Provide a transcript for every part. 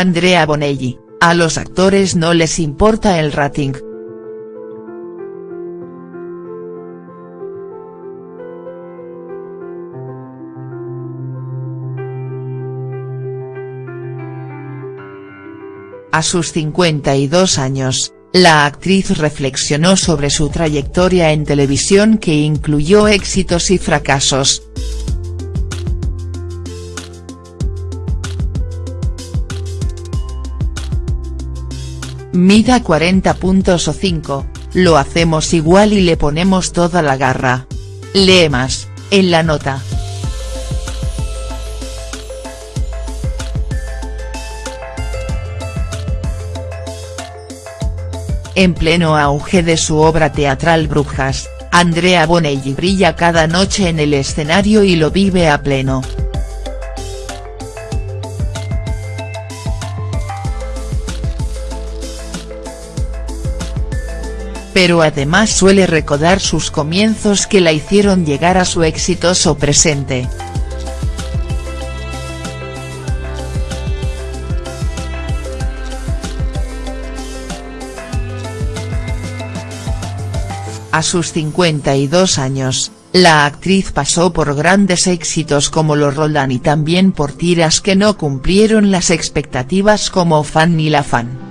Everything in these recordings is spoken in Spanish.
Andrea Bonelli, a los actores no les importa el rating. A sus 52 años, la actriz reflexionó sobre su trayectoria en televisión que incluyó éxitos y fracasos. Mida 40 puntos o 5, lo hacemos igual y le ponemos toda la garra. Lee más, en la nota. En pleno auge de su obra teatral Brujas, Andrea Bonelli brilla cada noche en el escenario y lo vive a pleno. Pero además suele recordar sus comienzos que la hicieron llegar a su exitoso presente. A sus 52 años, la actriz pasó por grandes éxitos como Los Roldán y también por tiras que no cumplieron las expectativas como Fan ni la Fan.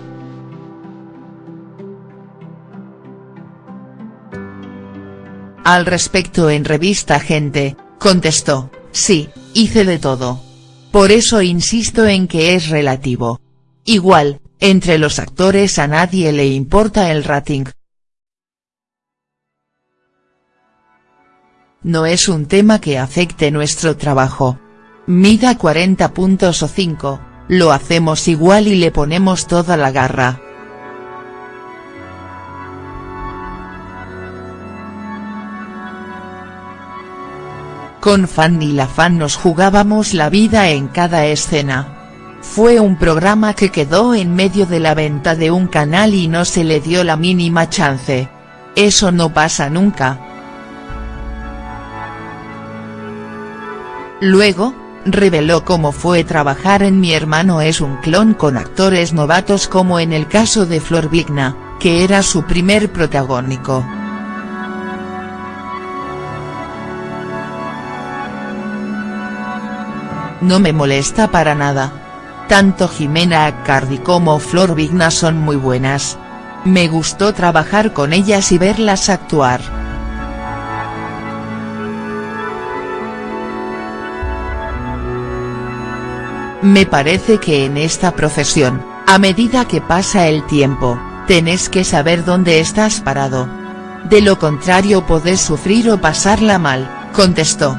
Al respecto en revista Gente, contestó, sí, hice de todo. Por eso insisto en que es relativo. Igual, entre los actores a nadie le importa el rating. No es un tema que afecte nuestro trabajo. Mida 40 puntos o 5, lo hacemos igual y le ponemos toda la garra. Con Fanny la Fan nos jugábamos la vida en cada escena. Fue un programa que quedó en medio de la venta de un canal y no se le dio la mínima chance. Eso no pasa nunca. Luego, reveló cómo fue trabajar en Mi hermano es un clon con actores novatos como en el caso de Flor Vigna, que era su primer protagónico. No me molesta para nada. Tanto Jimena Accardi como Flor Vigna son muy buenas. Me gustó trabajar con ellas y verlas actuar. Me parece que en esta profesión, a medida que pasa el tiempo, tenés que saber dónde estás parado. De lo contrario podés sufrir o pasarla mal, contestó.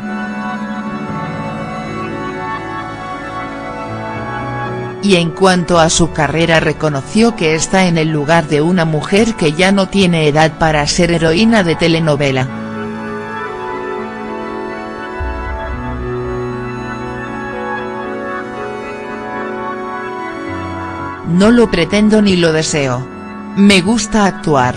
Y en cuanto a su carrera reconoció que está en el lugar de una mujer que ya no tiene edad para ser heroína de telenovela. No lo pretendo ni lo deseo. Me gusta actuar.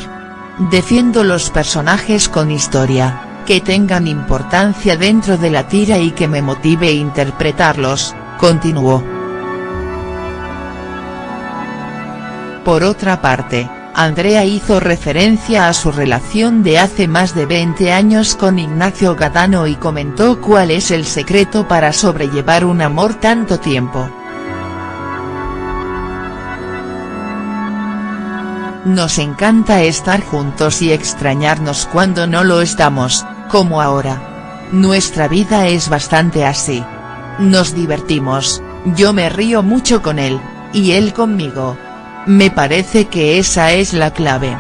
Defiendo los personajes con historia, que tengan importancia dentro de la tira y que me motive interpretarlos, continuó. Por otra parte, Andrea hizo referencia a su relación de hace más de 20 años con Ignacio Gadano y comentó cuál es el secreto para sobrellevar un amor tanto tiempo. Nos encanta estar juntos y extrañarnos cuando no lo estamos, como ahora. Nuestra vida es bastante así. Nos divertimos, yo me río mucho con él, y él conmigo. Me parece que esa es la clave.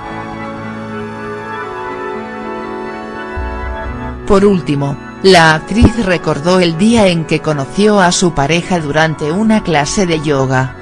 Por último, la actriz recordó el día en que conoció a su pareja durante una clase de yoga.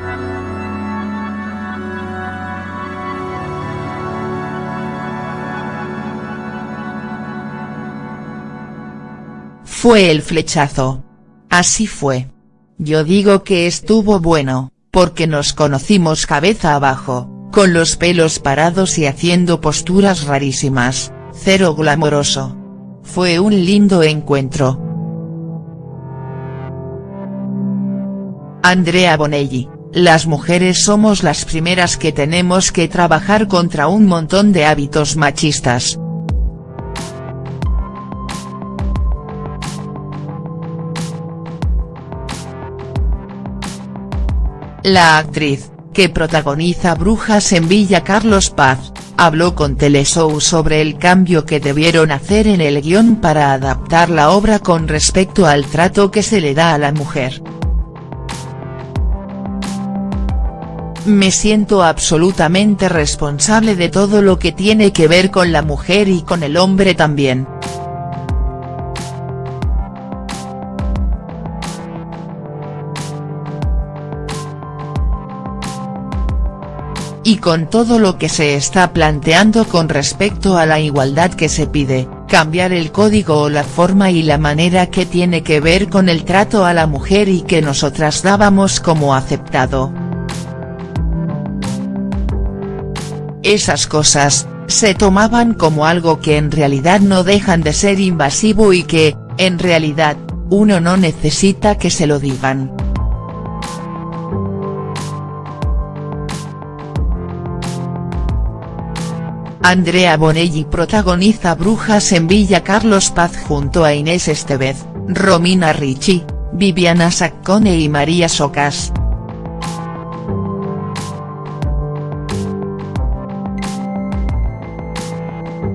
Fue el flechazo. Así fue. Yo digo que estuvo bueno porque nos conocimos cabeza abajo, con los pelos parados y haciendo posturas rarísimas, cero glamoroso. Fue un lindo encuentro. Andrea Bonelli, las mujeres somos las primeras que tenemos que trabajar contra un montón de hábitos machistas. La actriz, que protagoniza Brujas en Villa Carlos Paz, habló con Teleshow sobre el cambio que debieron hacer en el guion para adaptar la obra con respecto al trato que se le da a la mujer. Me siento absolutamente responsable de todo lo que tiene que ver con la mujer y con el hombre también. Y con todo lo que se está planteando con respecto a la igualdad que se pide, cambiar el código o la forma y la manera que tiene que ver con el trato a la mujer y que nosotras dábamos como aceptado. Esas cosas, se tomaban como algo que en realidad no dejan de ser invasivo y que, en realidad, uno no necesita que se lo digan. Andrea Bonelli protagoniza Brujas en Villa Carlos Paz junto a Inés Estevez, Romina Ricci, Viviana Saccone y María Socas.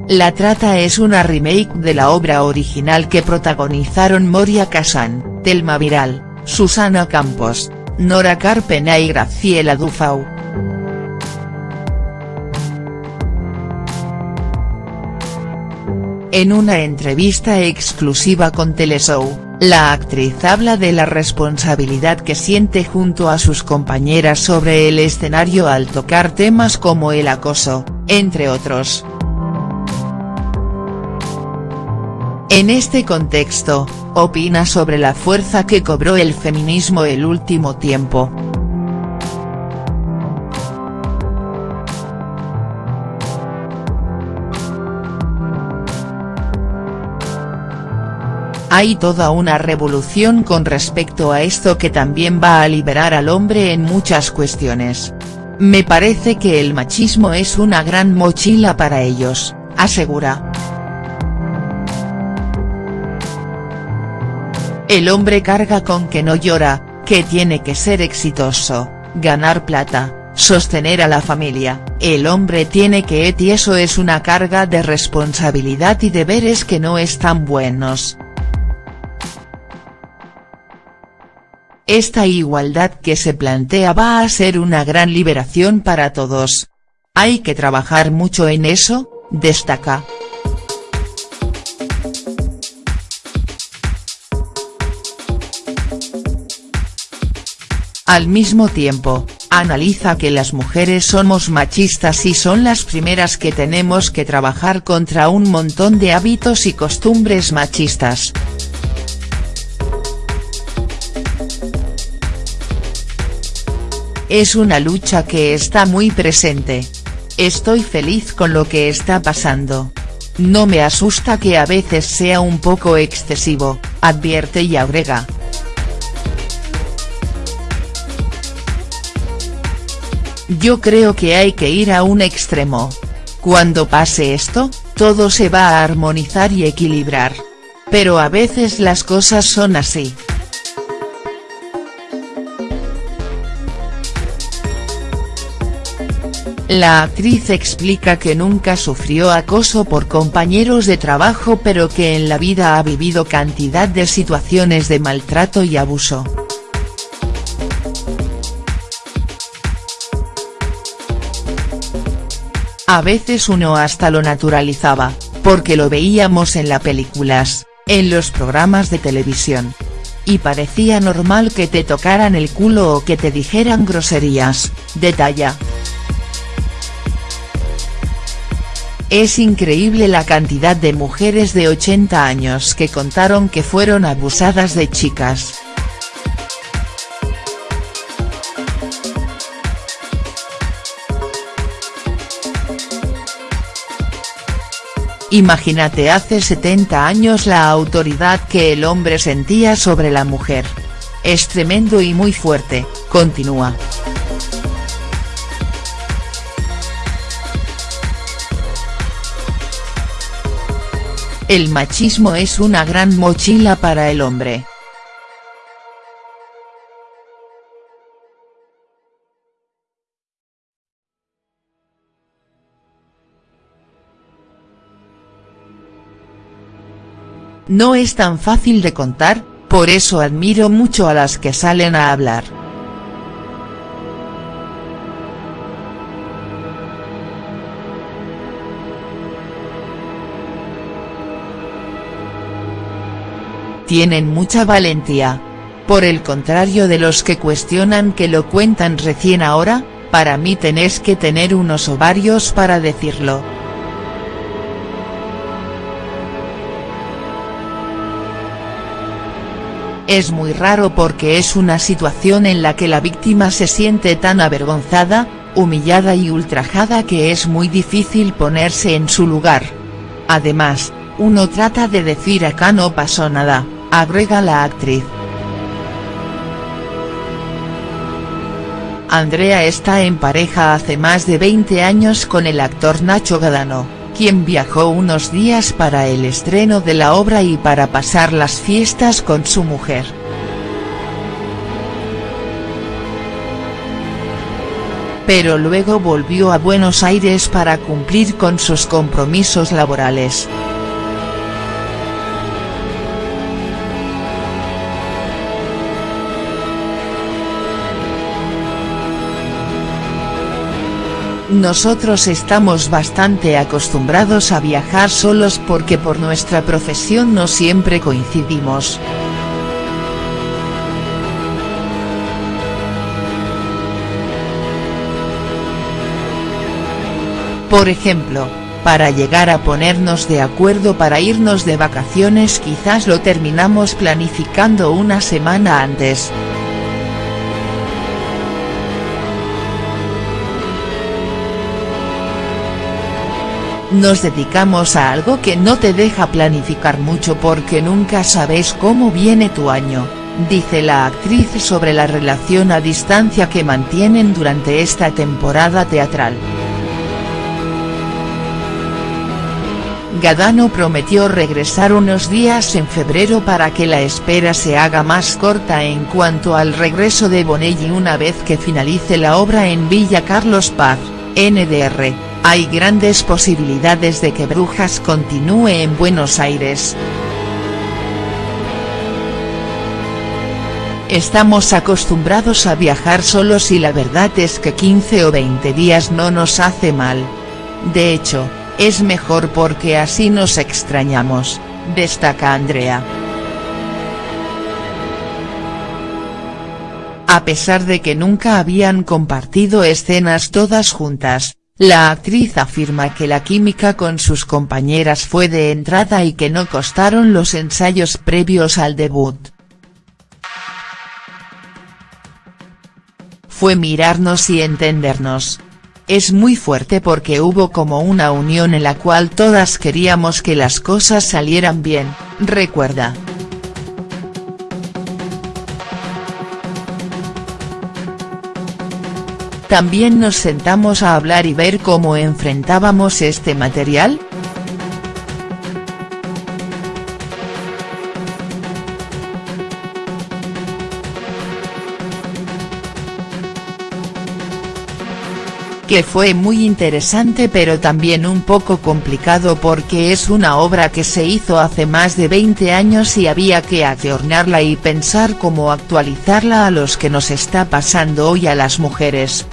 La Trata es una remake de la obra original que protagonizaron Moria Kazan, Telma Viral, Susana Campos, Nora Carpena y Graciela Dufau. En una entrevista exclusiva con Teleshow, la actriz habla de la responsabilidad que siente junto a sus compañeras sobre el escenario al tocar temas como el acoso, entre otros. En este contexto, opina sobre la fuerza que cobró el feminismo el último tiempo. Hay toda una revolución con respecto a esto que también va a liberar al hombre en muchas cuestiones. Me parece que el machismo es una gran mochila para ellos, asegura. El hombre carga con que no llora, que tiene que ser exitoso, ganar plata, sostener a la familia, el hombre tiene que et y eso es una carga de responsabilidad y deberes que no están buenos. Esta igualdad que se plantea va a ser una gran liberación para todos. Hay que trabajar mucho en eso, destaca. Al mismo tiempo, analiza que las mujeres somos machistas y son las primeras que tenemos que trabajar contra un montón de hábitos y costumbres machistas. Es una lucha que está muy presente. Estoy feliz con lo que está pasando. No me asusta que a veces sea un poco excesivo, advierte y agrega. Yo creo que hay que ir a un extremo. Cuando pase esto, todo se va a armonizar y equilibrar. Pero a veces las cosas son así. La actriz explica que nunca sufrió acoso por compañeros de trabajo pero que en la vida ha vivido cantidad de situaciones de maltrato y abuso. A veces uno hasta lo naturalizaba, porque lo veíamos en las películas, en los programas de televisión. Y parecía normal que te tocaran el culo o que te dijeran groserías, detalla. Es increíble la cantidad de mujeres de 80 años que contaron que fueron abusadas de chicas. Imagínate hace 70 años la autoridad que el hombre sentía sobre la mujer. Es tremendo y muy fuerte, continúa. El machismo es una gran mochila para el hombre. No es tan fácil de contar, por eso admiro mucho a las que salen a hablar. Tienen mucha valentía. Por el contrario de los que cuestionan que lo cuentan recién ahora, para mí tenés que tener unos ovarios para decirlo. Es muy raro porque es una situación en la que la víctima se siente tan avergonzada, humillada y ultrajada que es muy difícil ponerse en su lugar. Además, uno trata de decir acá no pasó nada, agrega la actriz. Andrea está en pareja hace más de 20 años con el actor Nacho Gadano quien viajó unos días para el estreno de la obra y para pasar las fiestas con su mujer. Pero luego volvió a Buenos Aires para cumplir con sus compromisos laborales. Nosotros estamos bastante acostumbrados a viajar solos porque por nuestra profesión no siempre coincidimos. Por ejemplo, para llegar a ponernos de acuerdo para irnos de vacaciones quizás lo terminamos planificando una semana antes. Nos dedicamos a algo que no te deja planificar mucho porque nunca sabes cómo viene tu año, dice la actriz sobre la relación a distancia que mantienen durante esta temporada teatral. Gadano prometió regresar unos días en febrero para que la espera se haga más corta en cuanto al regreso de Bonelli una vez que finalice la obra en Villa Carlos Paz, NDR hay grandes posibilidades de que Brujas continúe en Buenos Aires. Estamos acostumbrados a viajar solos y la verdad es que 15 o 20 días no nos hace mal. De hecho, es mejor porque así nos extrañamos, destaca Andrea. A pesar de que nunca habían compartido escenas todas juntas, la actriz afirma que la química con sus compañeras fue de entrada y que no costaron los ensayos previos al debut. Fue mirarnos y entendernos. Es muy fuerte porque hubo como una unión en la cual todas queríamos que las cosas salieran bien, recuerda. También nos sentamos a hablar y ver cómo enfrentábamos este material, que fue muy interesante pero también un poco complicado porque es una obra que se hizo hace más de 20 años y había que ayornarla y pensar cómo actualizarla a los que nos está pasando hoy a las mujeres.